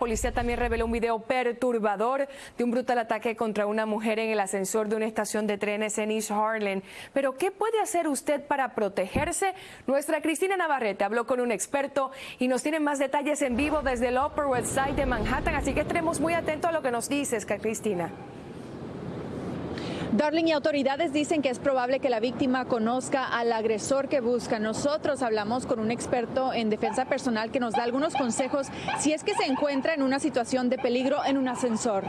policía también reveló un video perturbador de un brutal ataque contra una mujer en el ascensor de una estación de trenes en East Harlem. Pero, ¿qué puede hacer usted para protegerse? Nuestra Cristina Navarrete habló con un experto y nos tiene más detalles en vivo desde el Upper West Side de Manhattan, así que estaremos muy atentos a lo que nos dices, Cristina. Darling y autoridades dicen que es probable que la víctima conozca al agresor que busca. Nosotros hablamos con un experto en defensa personal que nos da algunos consejos si es que se encuentra en una situación de peligro en un ascensor.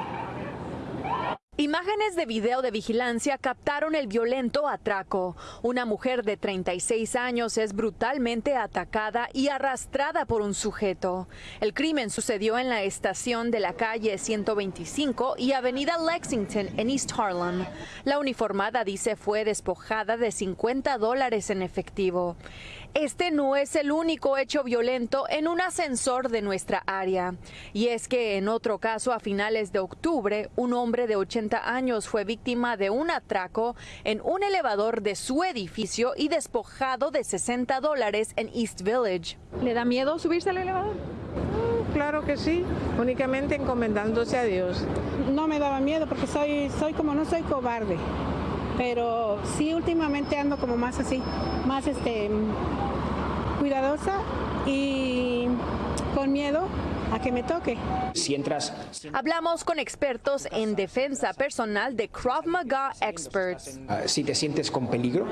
Imágenes de video de vigilancia captaron el violento atraco. Una mujer de 36 años es brutalmente atacada y arrastrada por un sujeto. El crimen sucedió en la estación de la calle 125 y avenida Lexington en East Harlem. La uniformada dice fue despojada de 50 dólares en efectivo. Este no es el único hecho violento en un ascensor de nuestra área. Y es que en otro caso, a finales de octubre, un hombre de 80 años fue víctima de un atraco en un elevador de su edificio y despojado de 60 dólares en East Village. ¿Le da miedo subirse al elevador? Mm, claro que sí, únicamente encomendándose a Dios. No me daba miedo porque soy, soy como no soy cobarde pero sí últimamente ando como más así, más este cuidadosa y con miedo a que me toque. Si entras... Hablamos con expertos en defensa personal de Krav Maga Experts. Ah, si te sientes con peligro,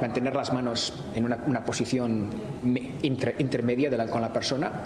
mantener las manos en una, posición intermedia de la, con la persona.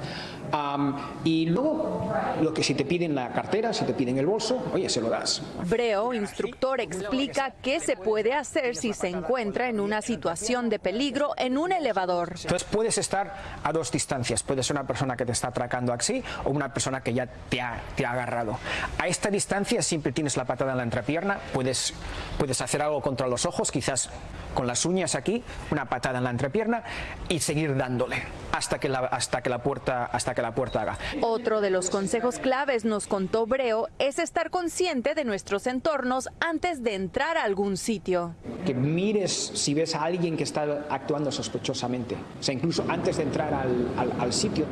y luego, lo que si te piden la cartera, si te piden el bolso, oye, se lo das. Breo, instructor, explica qué se puede hacer si se encuentra en una situación de peligro en un elevador. Entonces puedes estar a dos distancias. Puede ser una persona que te está atracando así o una persona que ya te ha, te ha agarrado. A esta distancia siempre tienes la patada en la entrepierna, puedes, puedes hacer algo contra los ojos, quizás con las uñas aquí, una patada en la entrepierna y seguir dándole hasta que la, hasta que la, puerta, hasta que la puerta haga. Otro de los consejos claves, nos contó Breo, es estar consciente de nuestros entornos antes de entrar a algún sitio. Que mires si ves a alguien que está actuando sospechosamente, o sea, incluso antes de entrar al, al sitio.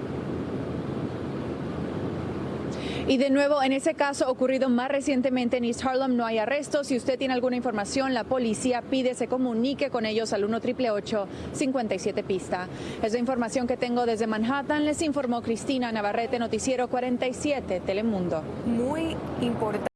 Y de nuevo, en ese caso ocurrido más recientemente en East Harlem, no hay arrestos. Si usted tiene alguna información, la policía pide se comunique con ellos al 1 57 pista. Es la información que tengo desde Manhattan. Les informó Cristina Navarrete, Noticiero 47, Telemundo. Muy importante.